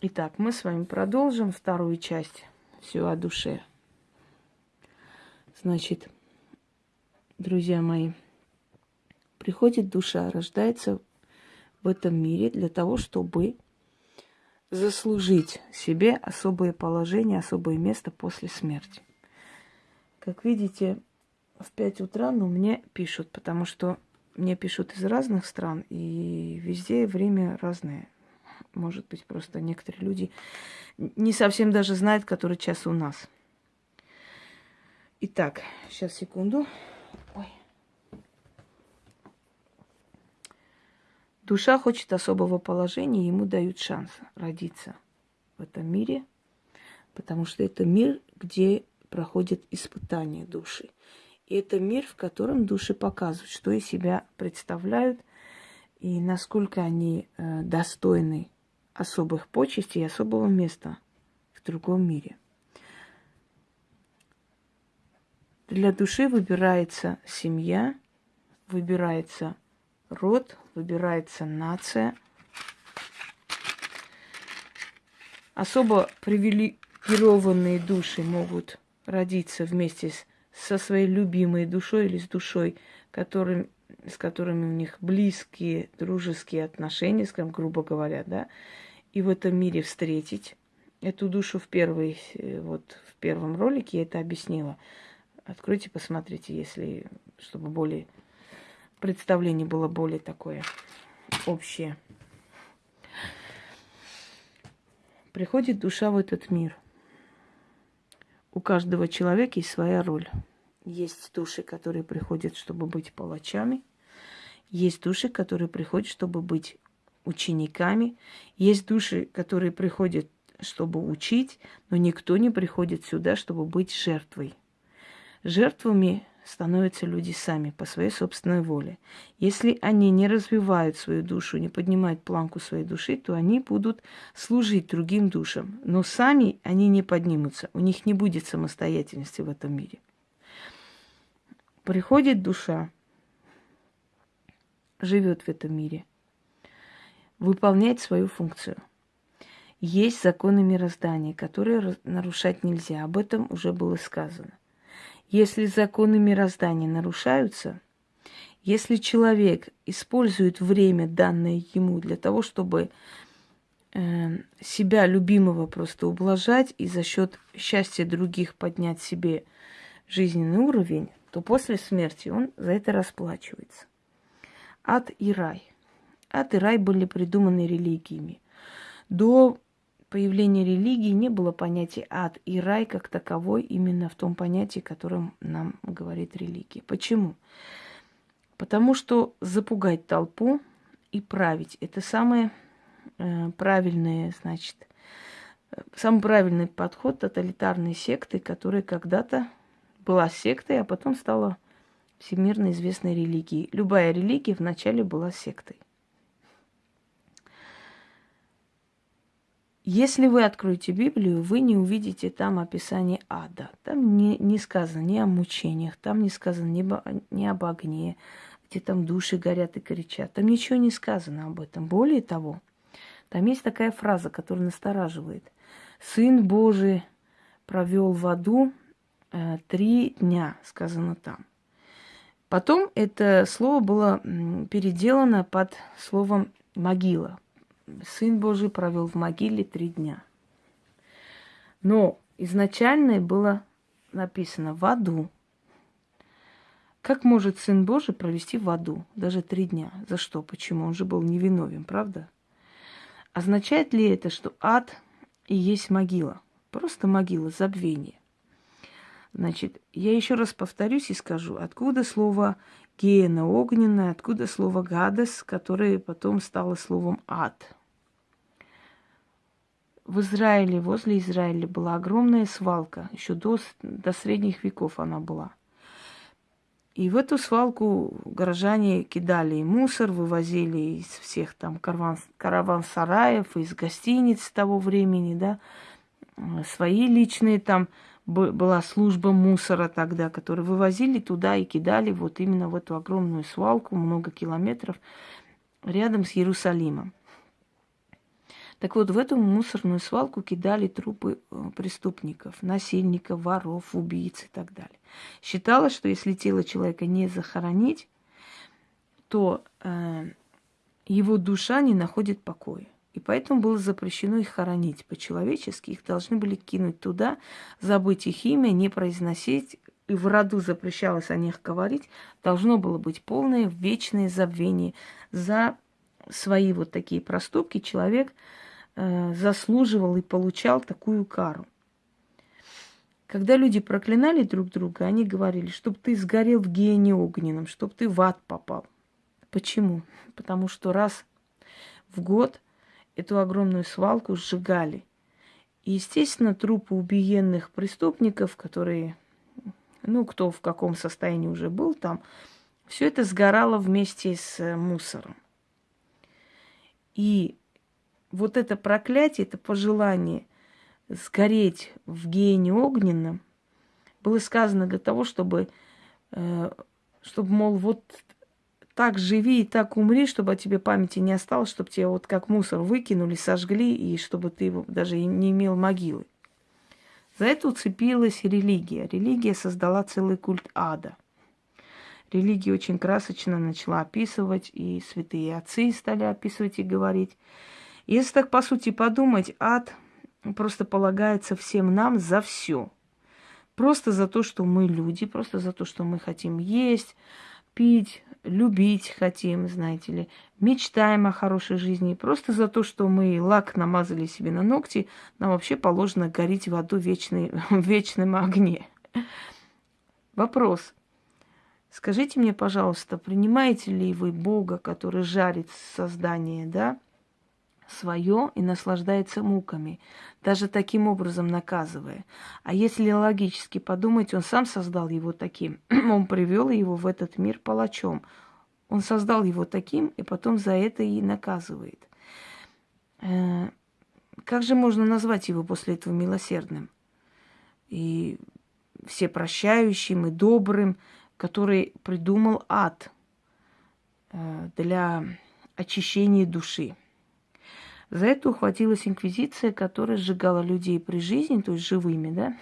Итак, мы с вами продолжим вторую часть все о душе. Значит, друзья мои, приходит душа, рождается в этом мире для того, чтобы заслужить себе особое положение, особое место после смерти. Как видите, в 5 утра, но мне пишут, потому что мне пишут из разных стран, и везде время разное. Может быть, просто некоторые люди не совсем даже знают, который час у нас. Итак, сейчас секунду. Ой. Душа хочет особого положения, ему дают шанс родиться в этом мире, потому что это мир, где проходят испытания души. И это мир, в котором души показывают, что из себя представляют и насколько они э, достойны особых почестей и особого места в другом мире. Для души выбирается семья, выбирается род, выбирается нация. Особо привилегированные души могут родиться вместе с, со своей любимой душой или с душой, которым, с которыми у них близкие, дружеские отношения, скажем, грубо говоря, да, и в этом мире встретить эту душу в первой, э, вот в первом ролике я это объяснила. Откройте, посмотрите, если, чтобы более представление было более такое общее. Приходит душа в этот мир. У каждого человека есть своя роль. Есть души, которые приходят, чтобы быть палачами. Есть души, которые приходят, чтобы быть учениками. Есть души, которые приходят, чтобы учить, но никто не приходит сюда, чтобы быть жертвой. Жертвами становятся люди сами по своей собственной воле. Если они не развивают свою душу, не поднимают планку своей души, то они будут служить другим душам. Но сами они не поднимутся, у них не будет самостоятельности в этом мире. Приходит душа, живет в этом мире – выполнять свою функцию. Есть законы мироздания, которые нарушать нельзя. Об этом уже было сказано. Если законы мироздания нарушаются, если человек использует время, данное ему, для того, чтобы э, себя любимого просто ублажать и за счет счастья других поднять себе жизненный уровень, то после смерти он за это расплачивается. Ад и рай – Ад и рай были придуманы религиями. До появления религии не было понятия ад и рай как таковой именно в том понятии, которым нам говорит религия. Почему? Потому что запугать толпу и править – это самое э, правильное, значит, самый правильный подход тоталитарной секты, которая когда-то была сектой, а потом стала всемирно известной религией. Любая религия вначале была сектой. Если вы откроете Библию, вы не увидите там описание ада. Там не, не сказано ни о мучениях, там не сказано ни, ни об огне, где там души горят и кричат. Там ничего не сказано об этом. Более того, там есть такая фраза, которая настораживает. Сын Божий провел в аду э, три дня, сказано там. Потом это слово было переделано под словом могила. Сын Божий провел в могиле три дня. Но изначально было написано в аду. Как может Сын Божий провести в аду даже три дня? За что? Почему? Он же был невиновен, правда? Означает ли это, что ад и есть могила? Просто могила, забвение. Значит, я еще раз повторюсь и скажу, откуда слово гена огненная, откуда слово гадость, которое потом стало словом ад – в Израиле, возле Израиля была огромная свалка. Еще до, до средних веков она была. И в эту свалку горожане кидали мусор, вывозили из всех там караван, караван-сараев, из гостиниц того времени, да, свои личные там была служба мусора тогда, которые вывозили туда и кидали вот именно в эту огромную свалку, много километров, рядом с Иерусалимом. Так вот, в эту мусорную свалку кидали трупы э, преступников, насильников, воров, убийц и так далее. Считалось, что если тело человека не захоронить, то э, его душа не находит покоя. И поэтому было запрещено их хоронить по-человечески. Их должны были кинуть туда, забыть их имя, не произносить. И в роду запрещалось о них говорить. Должно было быть полное вечное забвение. За свои вот такие проступки человек заслуживал и получал такую кару. Когда люди проклинали друг друга, они говорили, чтобы ты сгорел в гене огненном, чтобы ты в ад попал. Почему? Потому что раз в год эту огромную свалку сжигали. И, естественно, трупы убиенных преступников, которые, ну, кто в каком состоянии уже был там, все это сгорало вместе с э, мусором. И вот это проклятие, это пожелание сгореть в гене огненном было сказано для того, чтобы, э, чтобы, мол, вот так живи и так умри, чтобы о тебе памяти не осталось, чтобы тебя вот как мусор выкинули, сожгли, и чтобы ты даже не имел могилы. За это уцепилась религия. Религия создала целый культ ада. Религия очень красочно начала описывать, и святые отцы стали описывать и говорить. Если так, по сути, подумать, ад просто полагается всем нам за все. Просто за то, что мы люди, просто за то, что мы хотим есть, пить, любить хотим, знаете ли, мечтаем о хорошей жизни. Просто за то, что мы лак намазали себе на ногти, нам вообще положено гореть в аду вечный, в вечном огне. Вопрос. Скажите мне, пожалуйста, принимаете ли вы Бога, который жарит создание, да, свое и наслаждается муками, даже таким образом наказывая. А если логически подумать, он сам создал его таким, он привел его в этот мир палачом. Он создал его таким, и потом за это и наказывает. Э, как же можно назвать его после этого милосердным? И всепрощающим и добрым, который придумал ад э, для очищения души. За это ухватилась инквизиция, которая сжигала людей при жизни, то есть живыми, да,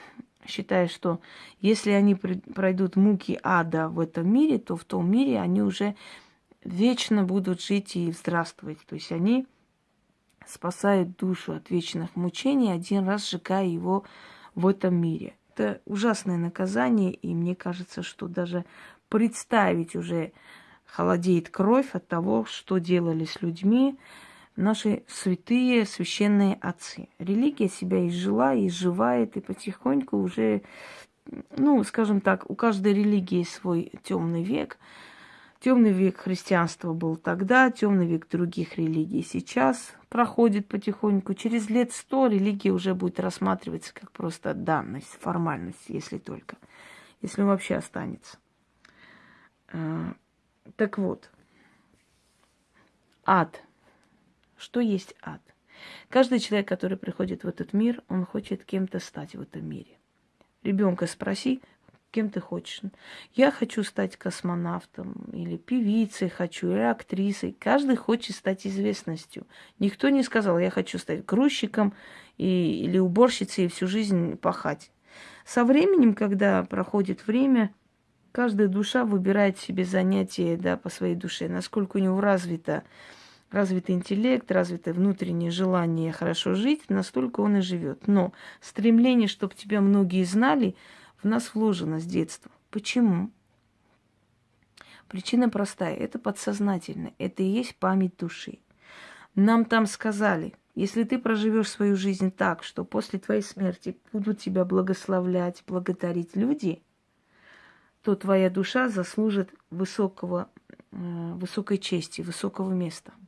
считая, что если они пройдут муки ада в этом мире, то в том мире они уже вечно будут жить и здравствовать. То есть они спасают душу от вечных мучений, один раз сжигая его в этом мире. Это ужасное наказание, и мне кажется, что даже представить уже холодеет кровь от того, что делали с людьми, наши святые священные отцы. Религия себя изжила, изживает, и потихоньку уже, ну, скажем так, у каждой религии свой темный век. Темный век христианства был тогда, темный век других религий сейчас проходит потихоньку. Через лет сто религия уже будет рассматриваться как просто данность, формальность, если только, если вообще останется. А, так вот, ад – что есть ад? Каждый человек, который приходит в этот мир, он хочет кем-то стать в этом мире. Ребенка спроси, кем ты хочешь. Я хочу стать космонавтом, или певицей хочу, или актрисой. Каждый хочет стать известностью. Никто не сказал, я хочу стать грузчиком и, или уборщицей и всю жизнь пахать. Со временем, когда проходит время, каждая душа выбирает себе занятие да, по своей душе, насколько у него развито развитый интеллект, развитое внутреннее желание хорошо жить, настолько он и живет. Но стремление, чтобы тебя многие знали, в нас вложено с детства. Почему? Причина простая. Это подсознательно. Это и есть память души. Нам там сказали, если ты проживешь свою жизнь так, что после твоей смерти будут тебя благословлять, благодарить люди, то твоя душа заслужит высокого, э, высокой чести, высокого места –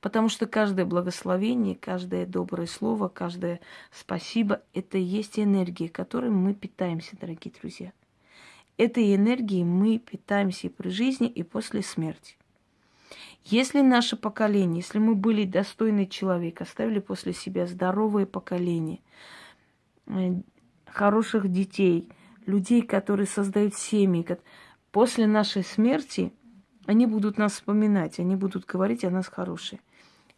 Потому что каждое благословение, каждое доброе слово, каждое спасибо – это и есть энергия, которой мы питаемся, дорогие друзья. Этой энергией мы питаемся и при жизни, и после смерти. Если наше поколение, если мы были достойный человек, оставили после себя здоровое поколение, э, хороших детей, людей, которые создают семьи, после нашей смерти – они будут нас вспоминать, они будут говорить о нас хорошие.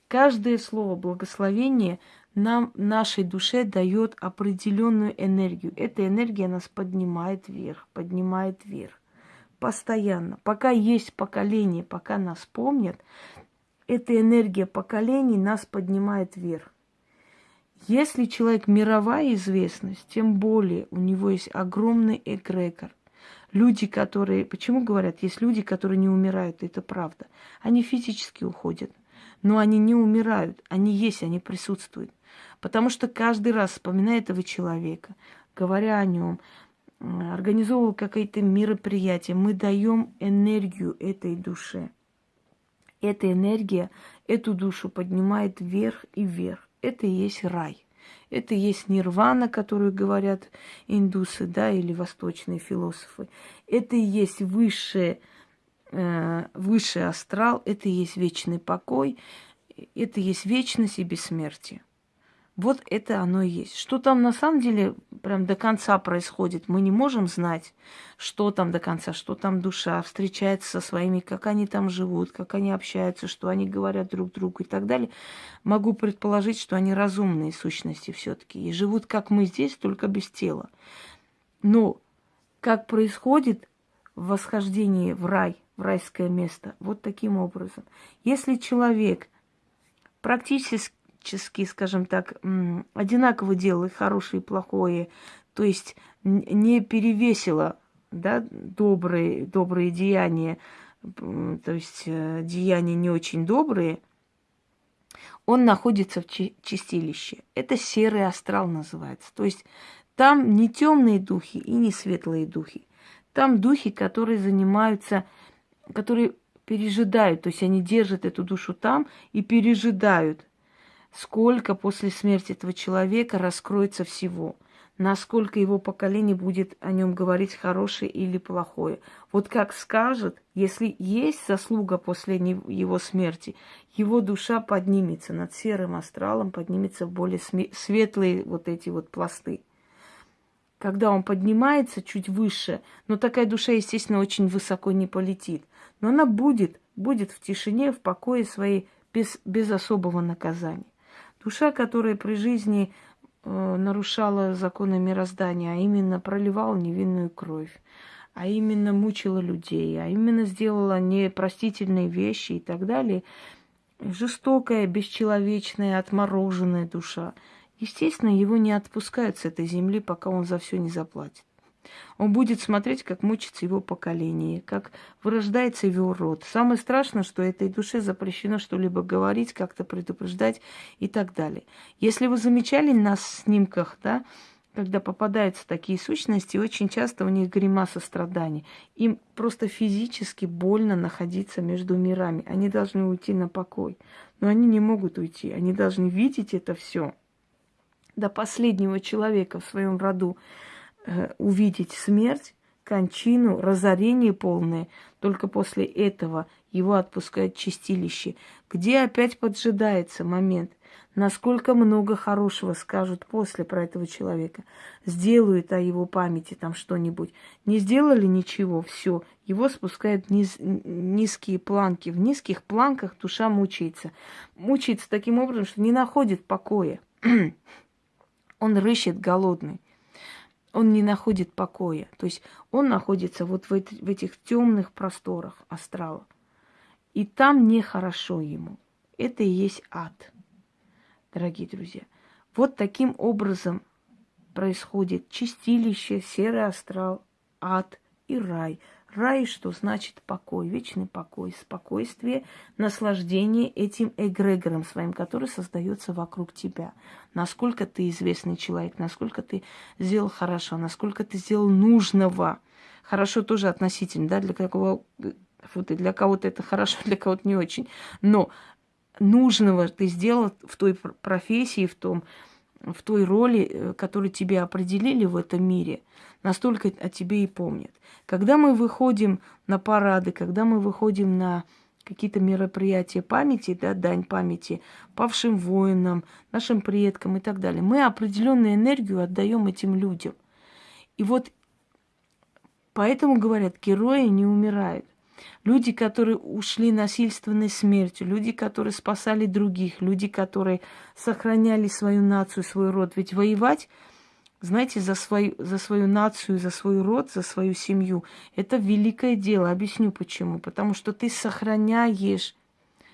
Каждое слово благословения нам, нашей душе дает определенную энергию. Эта энергия нас поднимает вверх, поднимает вверх. Постоянно. Пока есть поколение, пока нас помнят, эта энергия поколений нас поднимает вверх. Если человек мировая известность, тем более у него есть огромный эгрегор. Люди, которые... Почему говорят, есть люди, которые не умирают, это правда. Они физически уходят, но они не умирают, они есть, они присутствуют. Потому что каждый раз, вспоминая этого человека, говоря о нем, организовывая какие-то мероприятия, мы даем энергию этой душе. Эта энергия эту душу поднимает вверх и вверх. Это и есть рай. Это есть нирвана, которую говорят индусы, да, или восточные философы. Это и есть высшее, э, высший астрал, это и есть вечный покой, это и есть вечность и бессмертие. Вот это оно и есть. Что там на самом деле прям до конца происходит, мы не можем знать, что там до конца, что там душа встречается со своими, как они там живут, как они общаются, что они говорят друг другу и так далее. Могу предположить, что они разумные сущности все-таки и живут, как мы здесь, только без тела. Но как происходит восхождение в рай, в райское место, вот таким образом. Если человек практически практически, скажем так, одинаково делала хорошее и плохое, то есть не перевесило да, добрые, добрые деяния, то есть э, деяния не очень добрые, он находится в чистилище. Это серый астрал называется. То есть там не темные духи и не светлые духи. Там духи, которые занимаются, которые пережидают, то есть они держат эту душу там и пережидают сколько после смерти этого человека раскроется всего, насколько его поколение будет о нем говорить хорошее или плохое. Вот как скажет, если есть заслуга после его смерти, его душа поднимется над серым астралом, поднимется в более светлые вот эти вот пласты. Когда он поднимается чуть выше, но такая душа, естественно, очень высоко не полетит, но она будет, будет в тишине, в покое своей, без, без особого наказания. Душа, которая при жизни э, нарушала законы мироздания, а именно проливала невинную кровь, а именно мучила людей, а именно сделала непростительные вещи и так далее, жестокая, бесчеловечная, отмороженная душа, естественно, его не отпускают с этой земли, пока он за все не заплатит. Он будет смотреть, как мучится его поколение, как вырождается его род. Самое страшное, что этой душе запрещено что-либо говорить, как-то предупреждать и так далее. Если вы замечали на снимках, да, когда попадаются такие сущности, очень часто у них гримаса страданий. Им просто физически больно находиться между мирами. Они должны уйти на покой. Но они не могут уйти. Они должны видеть это все до последнего человека в своем роду. Э, увидеть смерть, кончину, разорение полное. Только после этого его отпускают чистилище, где опять поджидается момент, насколько много хорошего скажут после про этого человека. Сделают о его памяти там что-нибудь. Не сделали ничего, все. Его спускают низ, низкие планки. В низких планках душа мучается. Мучается таким образом, что не находит покоя. Он рыщет голодный он не находит покоя. То есть он находится вот в, в этих темных просторах астрала. И там нехорошо ему. Это и есть ад, дорогие друзья. Вот таким образом происходит чистилище, серый астрал, ад и рай – Рай, что значит покой, вечный покой, спокойствие, наслаждение этим эгрегором своим, который создается вокруг тебя. Насколько ты известный человек, насколько ты сделал хорошо, насколько ты сделал нужного. Хорошо тоже относительно, да, для кого для кого-то это хорошо, для кого-то не очень. Но нужного ты сделал в той профессии, в том, в той роли, э, которую тебе определили в этом мире, настолько о тебе и помнят. Когда мы выходим на парады, когда мы выходим на какие-то мероприятия памяти, да, дань памяти павшим воинам, нашим предкам и так далее, мы определенную энергию отдаем этим людям. И вот поэтому говорят, герои не умирают. Люди, которые ушли насильственной смертью, люди, которые спасали других, люди, которые сохраняли свою нацию, свой род. Ведь воевать, знаете, за свою, за свою нацию, за свой род, за свою семью, это великое дело. Объясню почему. Потому что ты сохраняешь,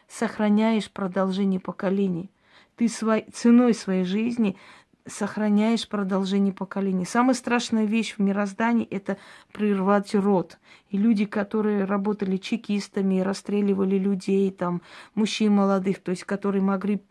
сохраняешь продолжение поколений. Ты свой, ценой своей жизни сохраняешь продолжение поколений. Самая страшная вещь в мироздании – это прервать род. И люди, которые работали чекистами, расстреливали людей, там, мужчин молодых, то есть которые могли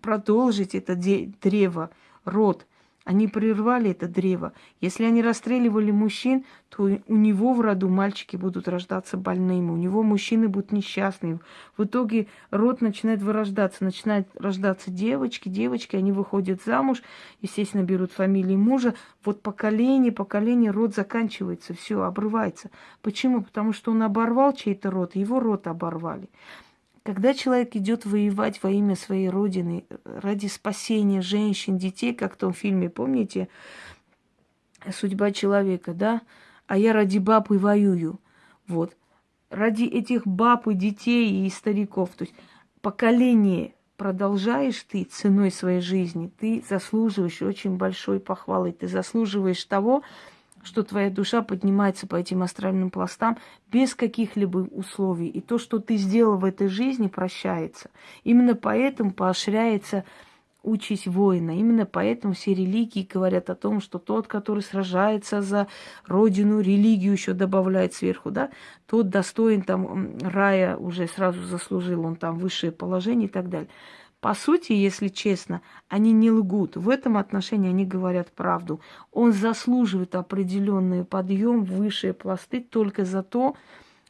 продолжить это древо, род – они прервали это древо. Если они расстреливали мужчин, то у него в роду мальчики будут рождаться больными, у него мужчины будут несчастными. В итоге род начинает вырождаться, начинают рождаться девочки, девочки, они выходят замуж, естественно, берут фамилии мужа. Вот поколение, поколение, род заканчивается, все, обрывается. Почему? Потому что он оборвал чей-то род, его род оборвали. Когда человек идет воевать во имя своей родины, ради спасения женщин, детей, как в том фильме, помните, судьба человека, да? А я ради баб и воюю. Вот. Ради этих баб и детей и стариков. То есть поколение продолжаешь ты ценой своей жизни, ты заслуживаешь очень большой похвалы, ты заслуживаешь того, что твоя душа поднимается по этим астральным пластам без каких-либо условий. И то, что ты сделал в этой жизни, прощается. Именно поэтому поощряется участь воина. Именно поэтому все религии говорят о том, что тот, который сражается за родину, религию еще добавляет сверху, да, тот достоин там рая уже сразу заслужил, он там высшее положение и так далее. По сути, если честно, они не лгут. В этом отношении они говорят правду. Он заслуживает определенный подъем, высшие пласты только за то,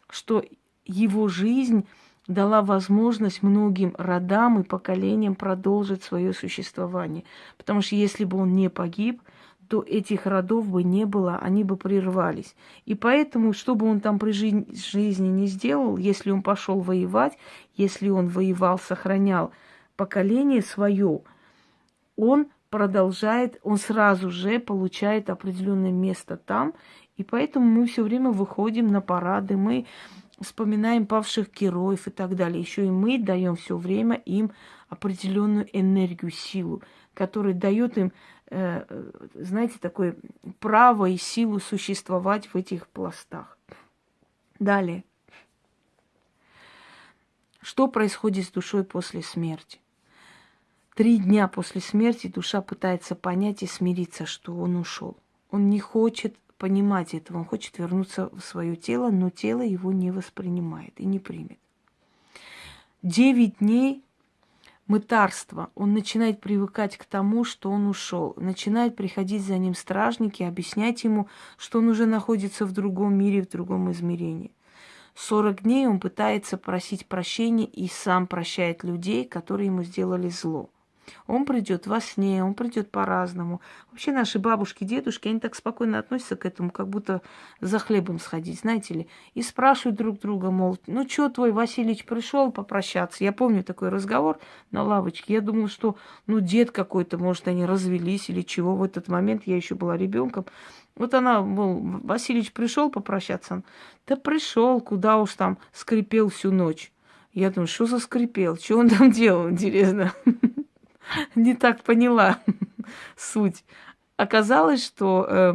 что его жизнь дала возможность многим родам и поколениям продолжить свое существование. Потому что если бы он не погиб, то этих родов бы не было, они бы прервались. И поэтому, что бы он там при жизни не сделал, если он пошел воевать, если он воевал, сохранял поколение свое, он продолжает, он сразу же получает определенное место там, и поэтому мы все время выходим на парады, мы вспоминаем павших героев и так далее. Еще и мы даем все время им определенную энергию, силу, которая дает им, э, знаете, такое право и силу существовать в этих пластах. Далее. Что происходит с душой после смерти? Три дня после смерти душа пытается понять и смириться, что он ушел. Он не хочет понимать этого, он хочет вернуться в свое тело, но тело его не воспринимает и не примет. Девять дней мытарства. Он начинает привыкать к тому, что он ушел. Начинает приходить за ним стражники, объяснять ему, что он уже находится в другом мире, в другом измерении. Сорок дней он пытается просить прощения и сам прощает людей, которые ему сделали зло. Он придет во сне, он придет по-разному. Вообще наши бабушки, дедушки, они так спокойно относятся к этому, как будто за хлебом сходить, знаете ли. И спрашивают друг друга, мол, ну что твой Васильевич пришел попрощаться? Я помню такой разговор на лавочке. Я думала, что ну дед какой-то, может, они развелись или чего. В этот момент я еще была ребенком. Вот она, мол, Васильевич пришел попрощаться. Да пришел, куда уж там, скрипел всю ночь. Я думаю, что за скрипел? Что он там делал, интересно? не так поняла суть. Оказалось, что э,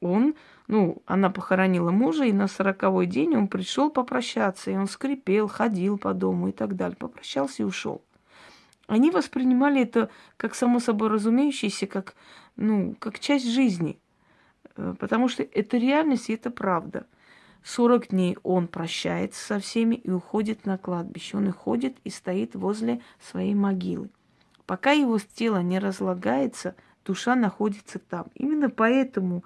он, ну, она похоронила мужа, и на сороковой день он пришел попрощаться, и он скрипел, ходил по дому и так далее. Попрощался и ушел. Они воспринимали это как само собой разумеющееся, как, ну, как часть жизни. Э, потому что это реальность и это правда. 40 дней он прощается со всеми и уходит на кладбище. Он и ходит и стоит возле своей могилы. Пока его тело не разлагается, душа находится там. Именно поэтому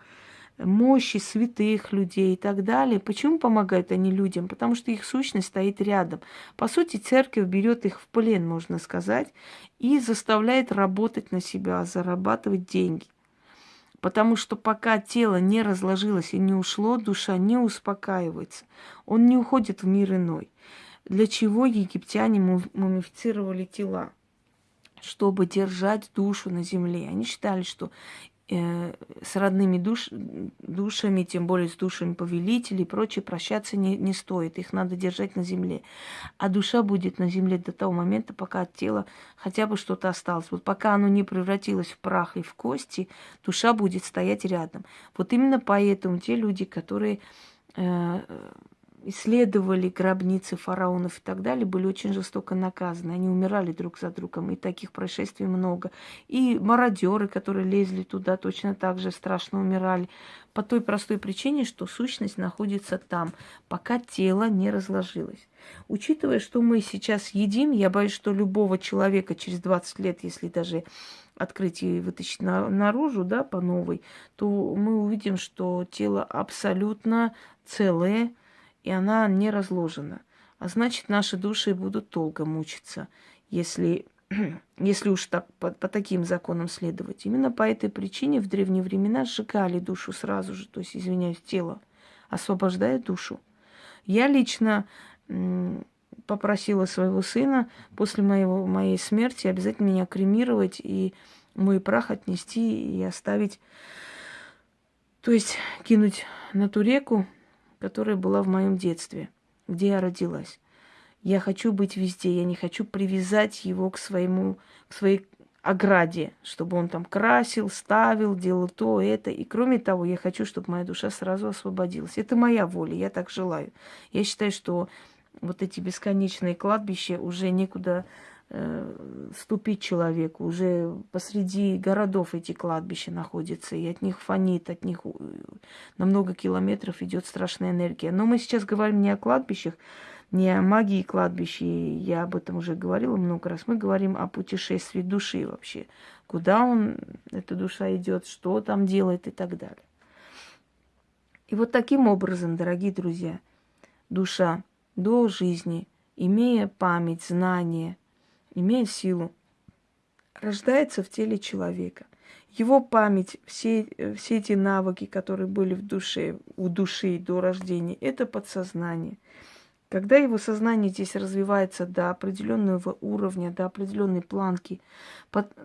мощи святых людей и так далее. Почему помогают они людям? Потому что их сущность стоит рядом. По сути, церковь берет их в плен, можно сказать, и заставляет работать на себя, зарабатывать деньги. Потому что пока тело не разложилось и не ушло, душа не успокаивается. Он не уходит в мир иной. Для чего египтяне мумифицировали тела? Чтобы держать душу на земле. Они считали, что э, с родными душ, душами, тем более с душами повелителей и прочее, прощаться не, не стоит. Их надо держать на земле. А душа будет на земле до того момента, пока от тела хотя бы что-то осталось. Вот пока оно не превратилось в прах и в кости, душа будет стоять рядом. Вот именно поэтому те люди, которые э, исследовали гробницы фараонов и так далее, были очень жестоко наказаны. Они умирали друг за другом, и таких происшествий много. И мародеры, которые лезли туда, точно так же страшно умирали. По той простой причине, что сущность находится там, пока тело не разложилось. Учитывая, что мы сейчас едим, я боюсь, что любого человека через 20 лет, если даже открыть и вытащить на, наружу, да, по новой, то мы увидим, что тело абсолютно целое, и она не разложена. А значит, наши души будут долго мучиться, если, если уж так, по, по таким законам следовать. Именно по этой причине в древние времена сжигали душу сразу же, то есть, извиняюсь, тело, освобождая душу. Я лично попросила своего сына после моего, моей смерти обязательно меня кремировать и мой прах отнести и оставить, то есть кинуть на ту реку, которая была в моем детстве, где я родилась. Я хочу быть везде, я не хочу привязать его к своему, к своей ограде, чтобы он там красил, ставил, делал то, это. И кроме того, я хочу, чтобы моя душа сразу освободилась. Это моя воля, я так желаю. Я считаю, что вот эти бесконечные кладбища уже некуда ступить человеку. Уже посреди городов эти кладбища находятся, и от них фонит, от них на много километров идет страшная энергия. Но мы сейчас говорим не о кладбищах, не о магии кладбища, я об этом уже говорила много раз. Мы говорим о путешествии души вообще. Куда он, эта душа идет, что там делает и так далее. И вот таким образом, дорогие друзья, душа до жизни, имея память, знания, имея силу, рождается в теле человека. Его память, все, все эти навыки, которые были в душе, у души до рождения, это подсознание. Когда его сознание здесь развивается до определенного уровня, до определенной планки,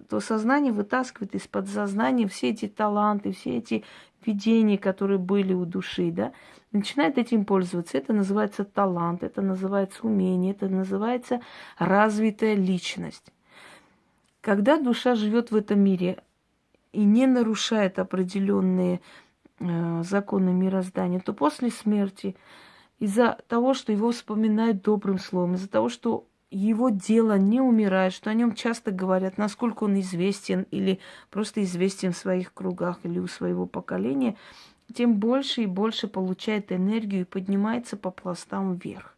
то сознание вытаскивает из подсознания все эти таланты, все эти видения, которые были у души, да, начинает этим пользоваться. Это называется талант, это называется умение, это называется развитая личность. Когда душа живет в этом мире и не нарушает определенные э, законы мироздания, то после смерти из-за того, что его вспоминают добрым словом, из-за того, что его дело не умирает, что о нем часто говорят, насколько он известен или просто известен в своих кругах или у своего поколения, тем больше и больше получает энергию и поднимается по пластам вверх.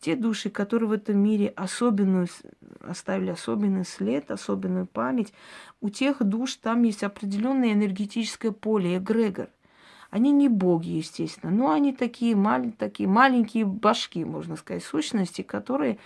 Те души, которые в этом мире особенную, оставили особенный след, особенную память, у тех душ там есть определенное энергетическое поле, эгрегор. Они не боги, естественно, но они такие, мал- такие маленькие башки, можно сказать, сущности, которые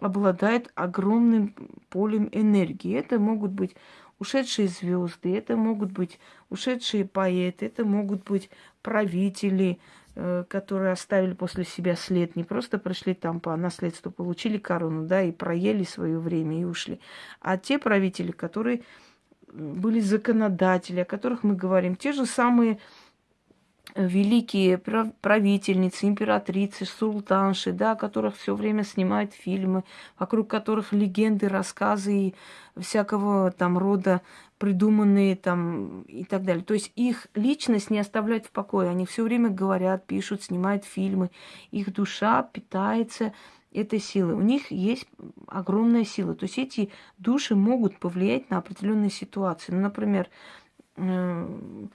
обладают огромным полем энергии. Это могут быть ушедшие звезды, это могут быть ушедшие поэты, это могут быть правители, э, которые оставили после себя след, не просто пришли там по наследству, получили корону, да, и проели свое время и ушли, а те правители, которые были законодатели, о которых мы говорим, те же самые великие правительницы, императрицы, султанши, да, которых все время снимают фильмы, вокруг которых легенды, рассказы и всякого там рода придуманные там и так далее. То есть их личность не оставляет в покое. Они все время говорят, пишут, снимают фильмы. Их душа питается этой силой. У них есть огромная сила. То есть эти души могут повлиять на определенные ситуации. Ну, например, э,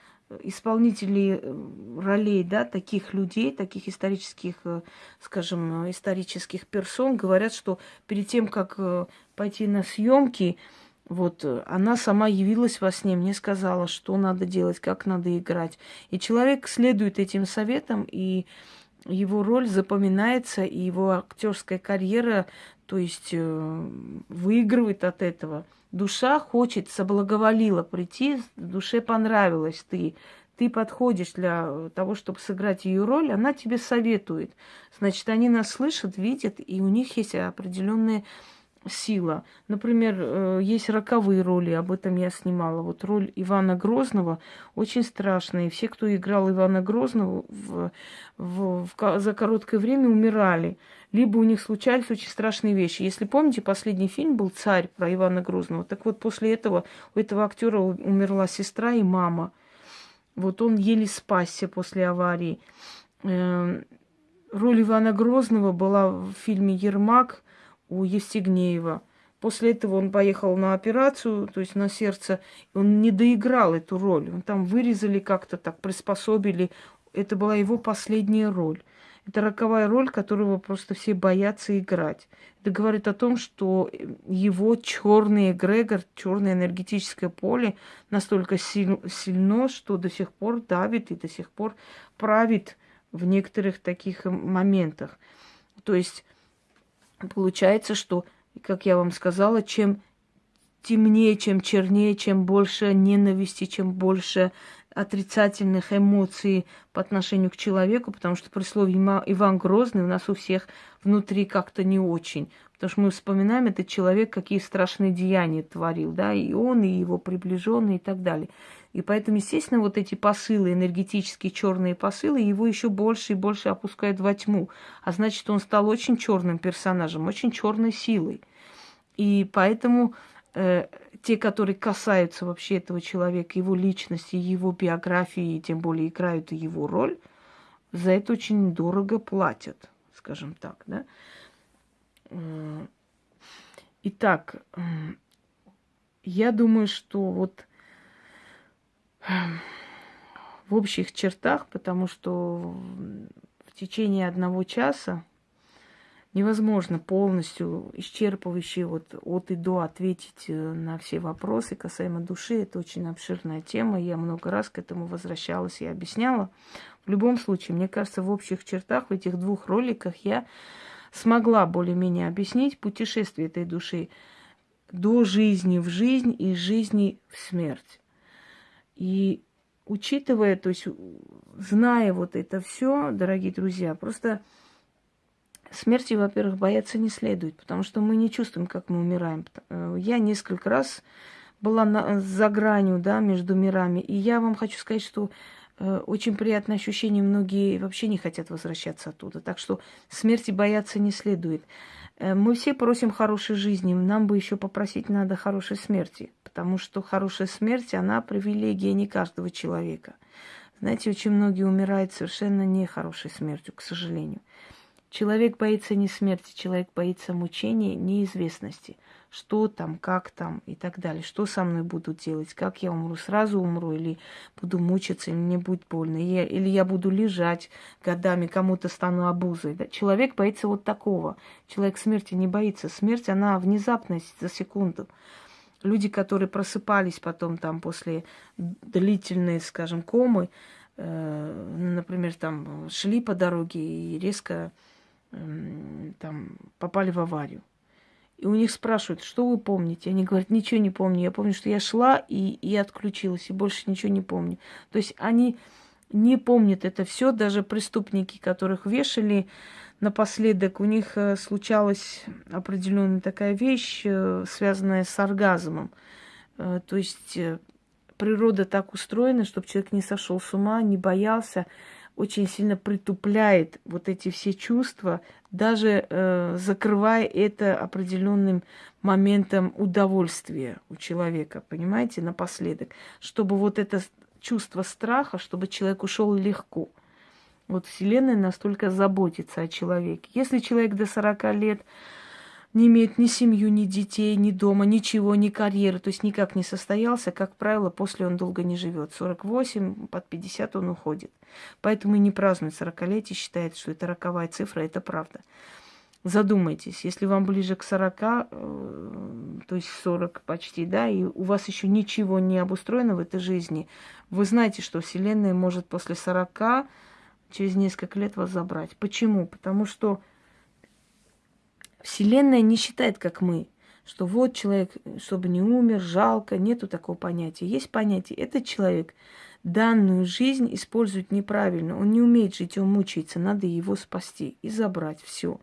исполнителей э, ролей, да, таких людей, таких исторических, э, скажем, исторических персон говорят, что перед тем, как э, пойти на съемки, вот она сама явилась во сне, мне сказала, что надо делать, как надо играть. И человек следует этим советам, и его роль запоминается, и его актерская карьера, то есть выигрывает от этого душа хочет, соблаговолила прийти, душе понравилось ты, ты подходишь для того, чтобы сыграть ее роль, она тебе советует. Значит, они нас слышат, видят, и у них есть определенные сила. Например, э, есть роковые роли, об этом я снимала. Вот роль Ивана Грозного очень страшная. И все, кто играл Ивана Грозного, в, в, в, за короткое время умирали. Либо у них случались очень страшные вещи. Если помните, последний фильм был «Царь» про Ивана Грозного. Так вот, после этого у этого актера умерла сестра и мама. Вот он еле спасся после аварии. Эм, роль Ивана Грозного была в фильме «Ермак», у Евстигнеева. После этого он поехал на операцию, то есть на сердце. Он не доиграл эту роль. Он там вырезали как-то так, приспособили. Это была его последняя роль. Это роковая роль, которую просто все боятся играть. Это говорит о том, что его черный эгрегор, черное энергетическое поле настолько силь, сильно, что до сих пор давит и до сих пор правит в некоторых таких моментах. То есть Получается, что, как я вам сказала, чем темнее, чем чернее, чем больше ненависти, чем больше отрицательных эмоций по отношению к человеку, потому что при слове Иван Грозный у нас у всех внутри как-то не очень. Потому что мы вспоминаем этот человек, какие страшные деяния творил, да, и он, и его приближенные, и так далее. И поэтому, естественно, вот эти посылы, энергетические черные посылы, его еще больше и больше опускают во тьму. А значит, он стал очень черным персонажем, очень черной силой. И поэтому э, те, которые касаются вообще этого человека, его личности, его биографии, тем более играют его роль, за это очень дорого платят, скажем так, да. Итак, я думаю, что вот в общих чертах, потому что в течение одного часа невозможно полностью исчерпывающе вот от и до ответить э, на все вопросы касаемо души. Это очень обширная тема. Я много раз к этому возвращалась и объясняла. В любом случае, мне кажется, в общих чертах, в этих двух роликах я смогла более-менее объяснить путешествие этой души до жизни в жизнь и жизни в смерть. И учитывая, то есть зная вот это все, дорогие друзья, просто смерти, во-первых, бояться не следует, потому что мы не чувствуем, как мы умираем. Э, я несколько раз была на, за гранью, да, между мирами, и я вам хочу сказать, что э, очень приятное ощущение, многие вообще не хотят возвращаться оттуда, так что смерти бояться не следует. Э, мы все просим хорошей жизни, нам бы еще попросить надо хорошей смерти, потому что хорошая смерть, она привилегия не каждого человека. Знаете, очень многие умирают совершенно нехорошей смертью, к сожалению. Человек боится не смерти, человек боится мучения, неизвестности. Что там, как там и так далее. Что со мной будут делать, как я умру, сразу умру или буду мучиться, или мне будет больно. Я, или я буду лежать годами, кому-то стану обузой. Да? Человек боится вот такого. Человек смерти не боится. Смерть, она внезапность за секунду. Люди, которые просыпались потом там после длительной, скажем, комы, э, например, там шли по дороге и резко там попали в аварию. И у них спрашивают, что вы помните? Они говорят, ничего не помню. Я помню, что я шла и, и отключилась, и больше ничего не помню. То есть они не помнят это все, даже преступники, которых вешали напоследок, у них э, случалась определенная такая вещь, э, связанная с оргазмом. Э, то есть природа так устроена, чтобы человек не сошел с ума, не боялся очень сильно притупляет вот эти все чувства, даже э, закрывая это определенным моментом удовольствия у человека, понимаете, напоследок, чтобы вот это чувство страха, чтобы человек ушел легко. Вот Вселенная настолько заботится о человеке. Если человек до 40 лет не имеет ни семью, ни детей, ни дома, ничего, ни карьеры, то есть никак не состоялся, как правило, после он долго не живет. 48, под 50 он уходит. Поэтому и не празднует 40-летие, считает, что это роковая цифра, это правда. Задумайтесь, если вам ближе к 40, э, то есть 40 почти, да, и у вас еще ничего не обустроено в этой жизни, вы знаете, что Вселенная может после 40 через несколько лет вас забрать. Почему? Потому что Вселенная не считает, как мы, что вот человек, чтобы не умер, жалко, нету такого понятия. Есть понятие, этот человек данную жизнь использует неправильно, он не умеет жить, он мучается, надо его спасти и забрать все.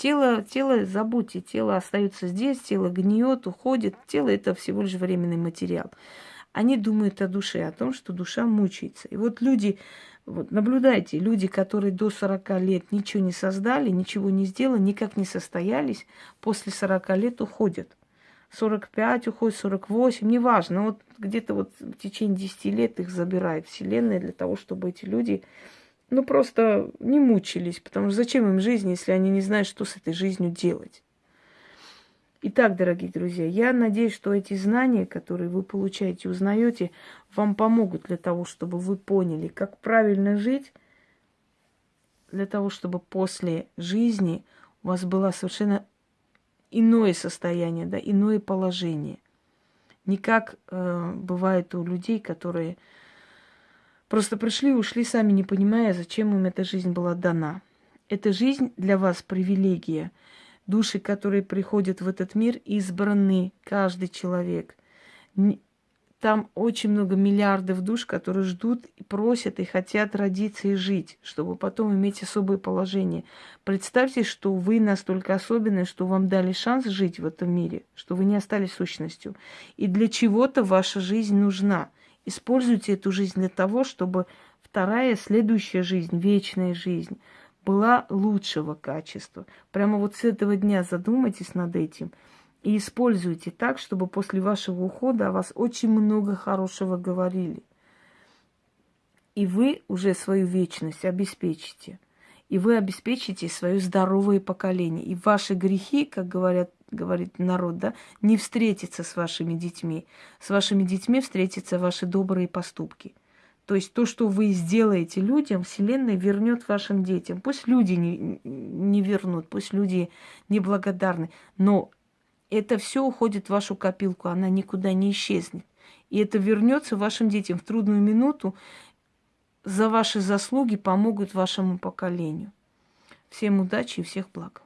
Тело, тело, забудьте, тело остается здесь, тело гниет, уходит. Тело это всего лишь временный материал. Они думают о душе, о том, что душа мучается. И вот люди, вот наблюдайте, люди, которые до 40 лет ничего не создали, ничего не сделали, никак не состоялись, после 40 лет уходят. 45 уходит, 48, неважно. Вот где-то вот в течение 10 лет их забирает Вселенная для того, чтобы эти люди ну, просто не мучились, потому что зачем им жизнь, если они не знают, что с этой жизнью делать. Итак, дорогие друзья, я надеюсь, что эти знания, которые вы получаете, узнаете, вам помогут для того, чтобы вы поняли, как правильно жить, для того, чтобы после жизни у вас было совершенно иное состояние, да, иное положение. Не как э, бывает у людей, которые Просто пришли и ушли сами, не понимая, зачем им эта жизнь была дана. Эта жизнь для вас привилегия. Души, которые приходят в этот мир, избраны, каждый человек. Там очень много миллиардов душ, которые ждут и просят и хотят родиться и жить, чтобы потом иметь особое положение. Представьте, что вы настолько особенные, что вам дали шанс жить в этом мире, что вы не остались сущностью. И для чего-то ваша жизнь нужна – Используйте эту жизнь для того, чтобы вторая, следующая жизнь, вечная жизнь была лучшего качества. Прямо вот с этого дня задумайтесь над этим и используйте так, чтобы после вашего ухода о вас очень много хорошего говорили. И вы уже свою вечность обеспечите. И вы обеспечите свое здоровое поколение. И ваши грехи, как говорят говорит народ, да, не встретиться с вашими детьми. С вашими детьми встретятся ваши добрые поступки. То есть то, что вы сделаете людям, Вселенная вернет вашим детям. Пусть люди не, не вернут, пусть люди неблагодарны, но это все уходит в вашу копилку, она никуда не исчезнет. И это вернется вашим детям в трудную минуту. За ваши заслуги помогут вашему поколению. Всем удачи и всех благ.